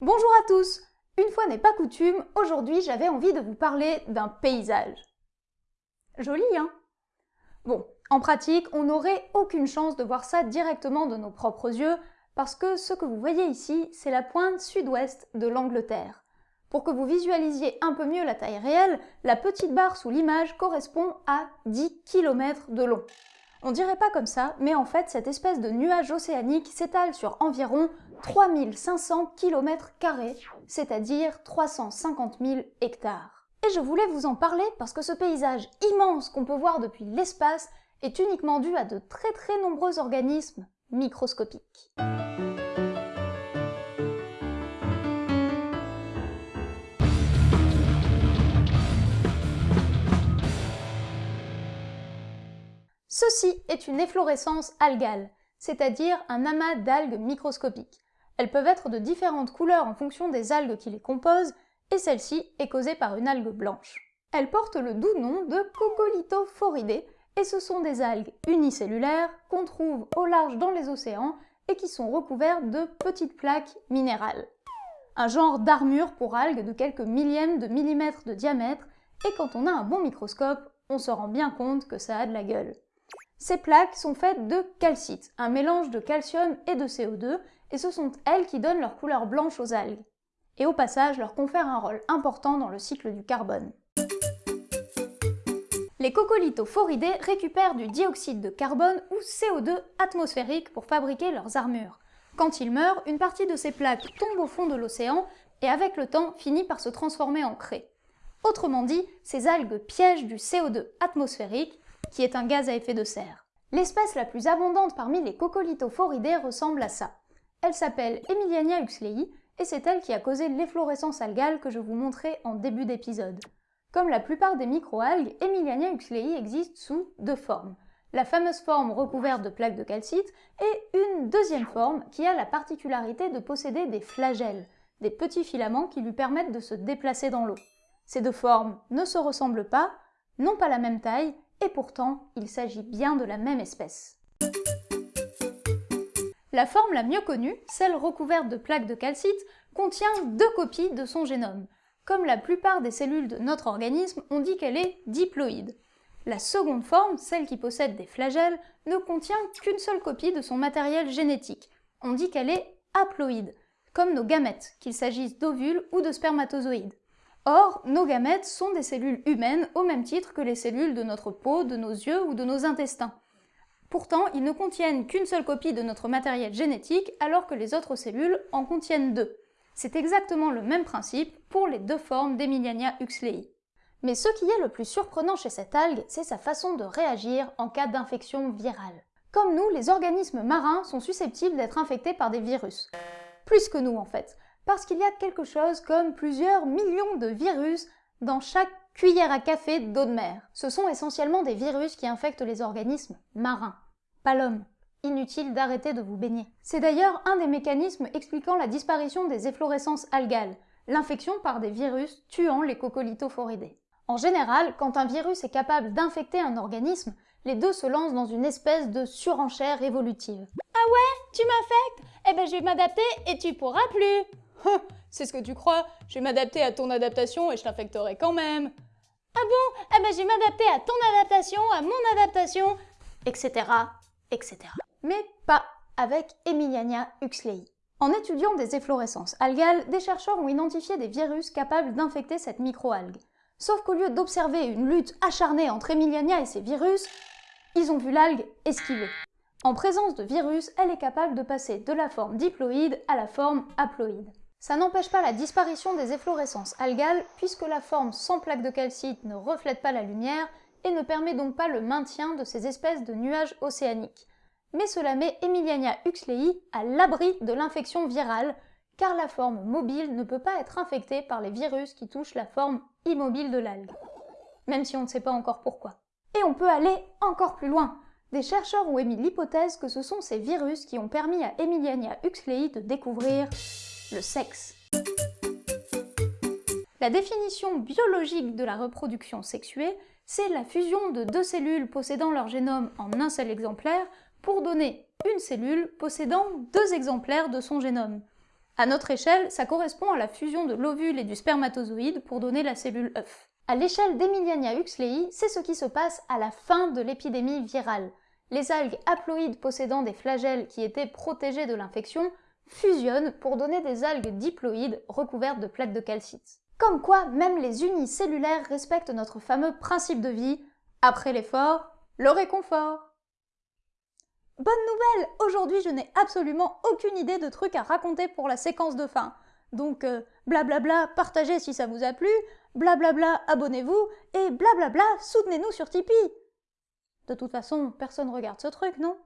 Bonjour à tous Une fois n'est pas coutume, aujourd'hui j'avais envie de vous parler d'un paysage. Joli, hein? Bon, en pratique, on n'aurait aucune chance de voir ça directement de nos propres yeux, parce que ce que vous voyez ici, c'est la pointe sud-ouest de l'Angleterre. Pour que vous visualisiez un peu mieux la taille réelle, la petite barre sous l'image correspond à 10 km de long. On dirait pas comme ça, mais en fait cette espèce de nuage océanique s'étale sur environ 3500 km, c'est-à-dire 350 000 hectares. Et je voulais vous en parler parce que ce paysage immense qu'on peut voir depuis l'espace est uniquement dû à de très très nombreux organismes microscopiques. Ceci est une efflorescence algale, c'est-à-dire un amas d'algues microscopiques. Elles peuvent être de différentes couleurs en fonction des algues qui les composent, et celle-ci est causée par une algue blanche. Elle porte le doux nom de Coccolithophoridae, et ce sont des algues unicellulaires qu'on trouve au large dans les océans et qui sont recouvertes de petites plaques minérales. Un genre d'armure pour algues de quelques millièmes de millimètres de diamètre, et quand on a un bon microscope, on se rend bien compte que ça a de la gueule. Ces plaques sont faites de calcite, un mélange de calcium et de CO2, et ce sont elles qui donnent leur couleur blanche aux algues, et au passage leur confèrent un rôle important dans le cycle du carbone. Les coccolithophoridae récupèrent du dioxyde de carbone ou CO2 atmosphérique pour fabriquer leurs armures. Quand ils meurent, une partie de ces plaques tombe au fond de l'océan et avec le temps finit par se transformer en craie. Autrement dit, ces algues piègent du CO2 atmosphérique qui est un gaz à effet de serre. L'espèce la plus abondante parmi les coccolithophoridae ressemble à ça. Elle s'appelle Emiliania huxleyi et c'est elle qui a causé l'efflorescence algale que je vous montrais en début d'épisode. Comme la plupart des microalgues, Emiliania huxleyi existe sous deux formes. La fameuse forme recouverte de plaques de calcite et une deuxième forme qui a la particularité de posséder des flagelles, des petits filaments qui lui permettent de se déplacer dans l'eau. Ces deux formes ne se ressemblent pas, n'ont pas la même taille et pourtant il s'agit bien de la même espèce. La forme la mieux connue, celle recouverte de plaques de calcite, contient deux copies de son génome. Comme la plupart des cellules de notre organisme, on dit qu'elle est diploïde. La seconde forme, celle qui possède des flagelles, ne contient qu'une seule copie de son matériel génétique. On dit qu'elle est haploïde, comme nos gamètes, qu'il s'agisse d'ovules ou de spermatozoïdes. Or, nos gamètes sont des cellules humaines au même titre que les cellules de notre peau, de nos yeux ou de nos intestins. Pourtant, ils ne contiennent qu'une seule copie de notre matériel génétique alors que les autres cellules en contiennent deux. C'est exactement le même principe pour les deux formes d'Emiliania huxleyi. Mais ce qui est le plus surprenant chez cette algue, c'est sa façon de réagir en cas d'infection virale. Comme nous, les organismes marins sont susceptibles d'être infectés par des virus. Plus que nous en fait parce qu'il y a quelque chose comme plusieurs millions de virus dans chaque cuillère à café d'eau de mer. Ce sont essentiellement des virus qui infectent les organismes marins, pas l'homme. Inutile d'arrêter de vous baigner. C'est d'ailleurs un des mécanismes expliquant la disparition des efflorescences algales, l'infection par des virus tuant les coccolithophoridae. En général, quand un virus est capable d'infecter un organisme, les deux se lancent dans une espèce de surenchère évolutive. Ah ouais Tu m'infectes Eh ben je vais m'adapter et tu pourras plus C'est ce que tu crois, je vais m'adapter à ton adaptation et je t'infecterai quand même. Ah bon? Ah ben je vais m'adapter à ton adaptation, à mon adaptation, etc. etc. Mais pas avec Emiliania huxleyi. En étudiant des efflorescences algales, des chercheurs ont identifié des virus capables d'infecter cette microalgue. Sauf qu'au lieu d'observer une lutte acharnée entre Emiliania et ses virus, ils ont vu l'algue esquiver. En présence de virus, elle est capable de passer de la forme diploïde à la forme haploïde. Ça n'empêche pas la disparition des efflorescences algales puisque la forme sans plaque de calcite ne reflète pas la lumière et ne permet donc pas le maintien de ces espèces de nuages océaniques. Mais cela met Emiliania huxleyi à l'abri de l'infection virale car la forme mobile ne peut pas être infectée par les virus qui touchent la forme immobile de l'algue. Même si on ne sait pas encore pourquoi. Et on peut aller encore plus loin. Des chercheurs ont émis l'hypothèse que ce sont ces virus qui ont permis à Emiliania huxleyi de découvrir le sexe. La définition biologique de la reproduction sexuée, c'est la fusion de deux cellules possédant leur génome en un seul exemplaire pour donner une cellule possédant deux exemplaires de son génome. À notre échelle, ça correspond à la fusion de l'ovule et du spermatozoïde pour donner la cellule œuf. À l'échelle d'Emiliania huxley, c'est ce qui se passe à la fin de l'épidémie virale. Les algues haploïdes possédant des flagelles qui étaient protégées de l'infection fusionnent pour donner des algues diploïdes recouvertes de plaques de calcite. Comme quoi, même les unicellulaires respectent notre fameux principe de vie, après l'effort, le réconfort. Bonne nouvelle Aujourd'hui, je n'ai absolument aucune idée de trucs à raconter pour la séquence de fin. Donc, euh, blablabla, partagez si ça vous a plu, blablabla, abonnez-vous, et blablabla, soutenez-nous sur Tipeee. De toute façon, personne regarde ce truc, non?